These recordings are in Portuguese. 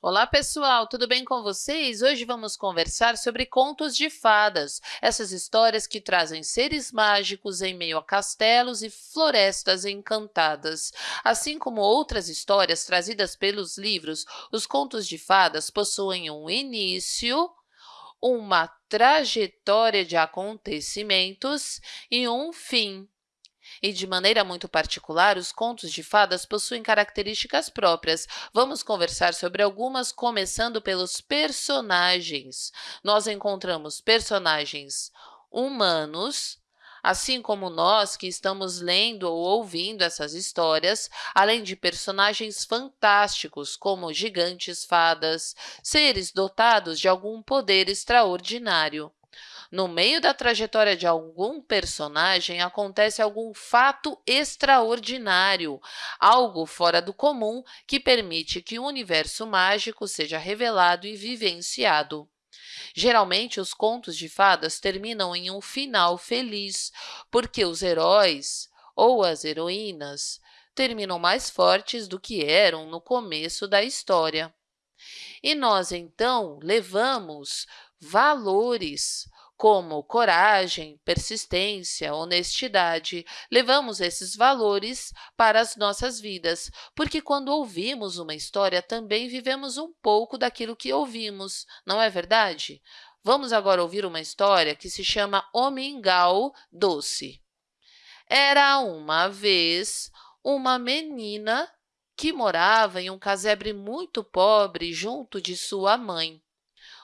Olá, pessoal! Tudo bem com vocês? Hoje vamos conversar sobre contos de fadas, essas histórias que trazem seres mágicos em meio a castelos e florestas encantadas. Assim como outras histórias trazidas pelos livros, os contos de fadas possuem um início, uma trajetória de acontecimentos e um fim. E, de maneira muito particular, os contos de fadas possuem características próprias. Vamos conversar sobre algumas, começando pelos personagens. Nós encontramos personagens humanos, assim como nós que estamos lendo ou ouvindo essas histórias, além de personagens fantásticos, como gigantes, fadas, seres dotados de algum poder extraordinário. No meio da trajetória de algum personagem, acontece algum fato extraordinário, algo fora do comum que permite que o universo mágico seja revelado e vivenciado. Geralmente, os contos de fadas terminam em um final feliz, porque os heróis ou as heroínas terminam mais fortes do que eram no começo da história. E nós, então, levamos valores, como coragem, persistência, honestidade. Levamos esses valores para as nossas vidas, porque quando ouvimos uma história, também vivemos um pouco daquilo que ouvimos, não é verdade? Vamos agora ouvir uma história que se chama O Mingau Doce. Era uma vez uma menina que morava em um casebre muito pobre junto de sua mãe.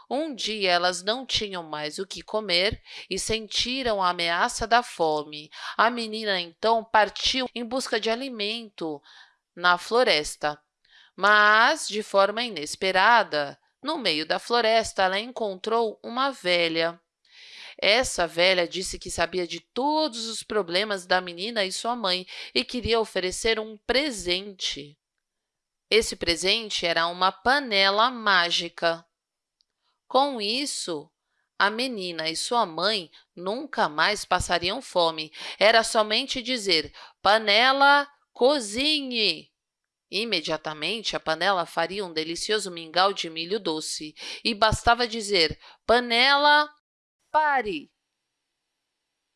Um dia elas não tinham mais o que comer e sentiram a ameaça da fome. A menina, então, partiu em busca de alimento na floresta. Mas, de forma inesperada, no meio da floresta, ela encontrou uma velha. Essa velha disse que sabia de todos os problemas da menina e sua mãe e queria oferecer um presente. Esse presente era uma panela mágica. Com isso, a menina e sua mãe nunca mais passariam fome. Era somente dizer, panela, cozinhe! Imediatamente, a panela faria um delicioso mingau de milho doce e bastava dizer, panela, pare!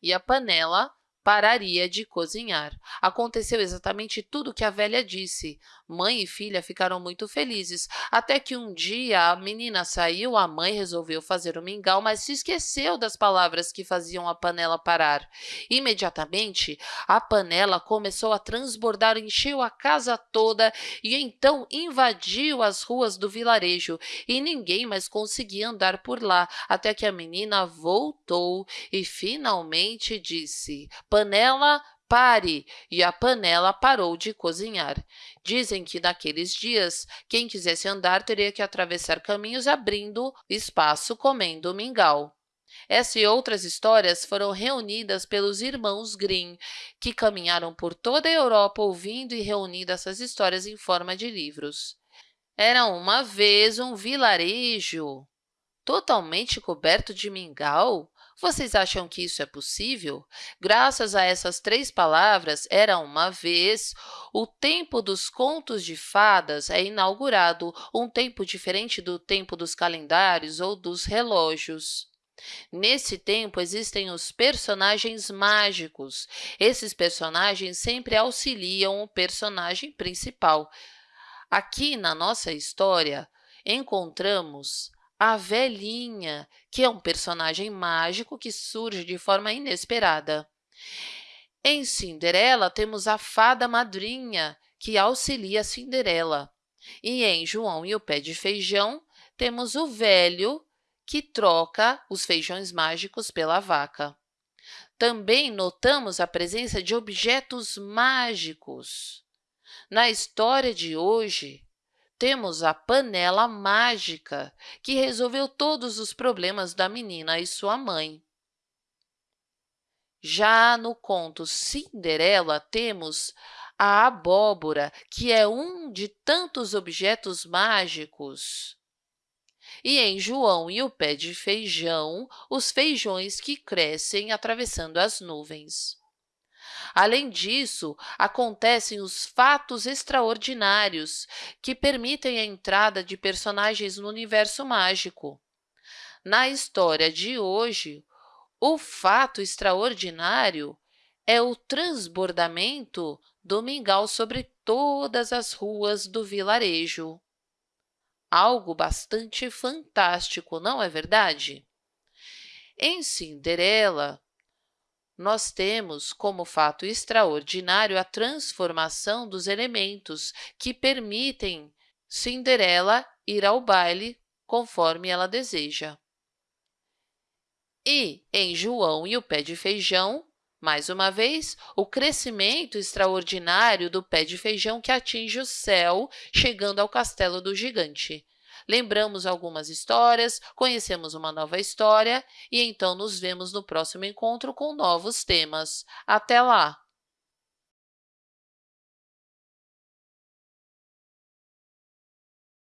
E a panela pararia de cozinhar. Aconteceu exatamente tudo o que a velha disse. Mãe e filha ficaram muito felizes, até que um dia a menina saiu, a mãe resolveu fazer o mingau, mas se esqueceu das palavras que faziam a panela parar. Imediatamente, a panela começou a transbordar, encheu a casa toda e então invadiu as ruas do vilarejo, e ninguém mais conseguia andar por lá, até que a menina voltou e finalmente disse panela, pare! E a panela parou de cozinhar. Dizem que, naqueles dias, quem quisesse andar teria que atravessar caminhos abrindo espaço comendo mingau. Essa e outras histórias foram reunidas pelos irmãos Grimm, que caminharam por toda a Europa ouvindo e reunindo essas histórias em forma de livros. Era uma vez um vilarejo totalmente coberto de mingau? Vocês acham que isso é possível? Graças a essas três palavras, era uma vez, o tempo dos contos de fadas é inaugurado, um tempo diferente do tempo dos calendários ou dos relógios. Nesse tempo, existem os personagens mágicos. Esses personagens sempre auxiliam o personagem principal. Aqui, na nossa história, encontramos a velhinha, que é um personagem mágico que surge de forma inesperada. Em Cinderela, temos a fada madrinha, que auxilia Cinderela. E em João e o Pé de Feijão, temos o velho, que troca os feijões mágicos pela vaca. Também notamos a presença de objetos mágicos. Na história de hoje, temos a panela mágica, que resolveu todos os problemas da menina e sua mãe. Já no conto Cinderela, temos a abóbora, que é um de tantos objetos mágicos. E em João e o pé de feijão, os feijões que crescem atravessando as nuvens. Além disso, acontecem os fatos extraordinários, que permitem a entrada de personagens no universo mágico. Na história de hoje, o fato extraordinário é o transbordamento do mingau sobre todas as ruas do vilarejo. Algo bastante fantástico, não é verdade? Em Cinderela, nós temos como fato extraordinário a transformação dos elementos que permitem Cinderela ir ao baile conforme ela deseja. E, em João e o pé de feijão, mais uma vez, o crescimento extraordinário do pé de feijão que atinge o céu, chegando ao castelo do gigante. Lembramos algumas histórias, conhecemos uma nova história e então nos vemos no próximo encontro com novos temas. Até lá!